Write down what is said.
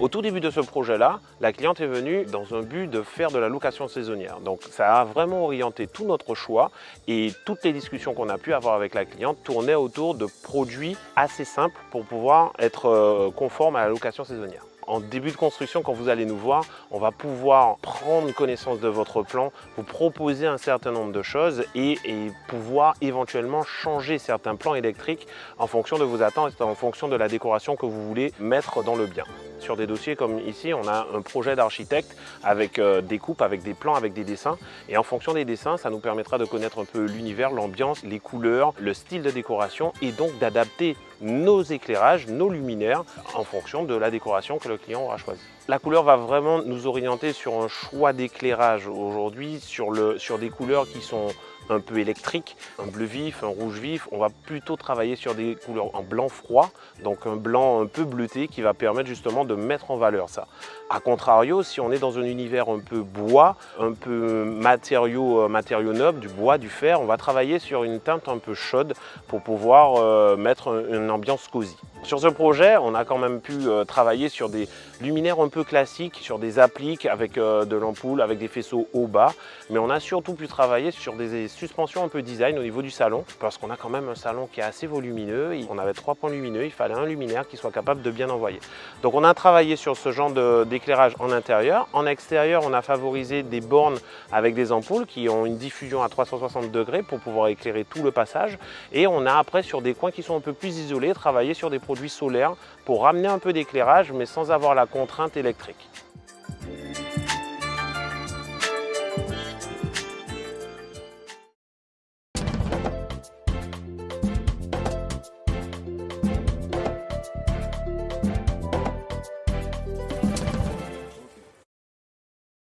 Au tout début de ce projet-là, la cliente est venue dans un but de faire de la location saisonnière. Donc ça a vraiment orienté tout notre choix et toutes les discussions qu'on a pu avoir avec la cliente tournaient autour de produits assez simples pour pouvoir être euh, conformes à la location saisonnière. En début de construction, quand vous allez nous voir, on va pouvoir prendre connaissance de votre plan, vous proposer un certain nombre de choses et, pouvoir éventuellement changer certains plans électriques en fonction de vos attentes en fonction de la décoration que vous voulez mettre dans le bien. Sur des dossiers comme ici, on a un projet d'architecte avec euh, des coupes, avec des plans, avec des dessins. Et en fonction des dessins, ça nous permettra de connaître un peu l'univers, l'ambiance, les couleurs, le style de décoration et donc d'adapter nos éclairages, nos luminaires en fonction de la décoration que le client aura choisi. La couleur va vraiment nous orienter sur un choix d'éclairage aujourd'hui, sur, sur des couleurs qui sont un peu électriques, un bleu vif, un rouge vif. On va plutôt travailler sur des couleurs en blanc froid, donc un blanc un peu bleuté qui va permettre justement de mettre en valeur ça. A contrario, si on est dans un univers un peu bois, un peu matériaux, euh, matériaux nobles, du bois, du fer, on va travailler sur une teinte un peu chaude pour pouvoir euh, mettre une ambiance cosy. Sur ce projet, on a quand même pu euh, travailler sur des luminaires un peu classiques, sur des appliques avec de l'ampoule, avec des faisceaux haut-bas, mais on a surtout pu travailler sur des suspensions un peu design au niveau du salon, parce qu'on a quand même un salon qui est assez volumineux. On avait trois points lumineux, il fallait un luminaire qui soit capable de bien envoyer. Donc on a travaillé sur ce genre de éclairage en intérieur. En extérieur, on a favorisé des bornes avec des ampoules qui ont une diffusion à 360 degrés pour pouvoir éclairer tout le passage. Et on a après, sur des coins qui sont un peu plus isolés, travaillé sur des produits pour ramener un peu d'éclairage, mais sans avoir la contrainte électrique.